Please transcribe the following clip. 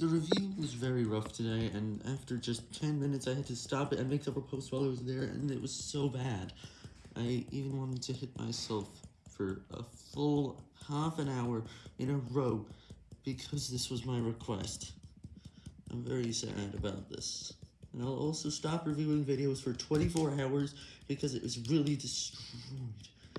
The review was very rough today, and after just 10 minutes I had to stop it and make up a post while I was there, and it was so bad. I even wanted to hit myself for a full half an hour in a row, because this was my request. I'm very sad about this. And I'll also stop reviewing videos for 24 hours, because it was really destroyed.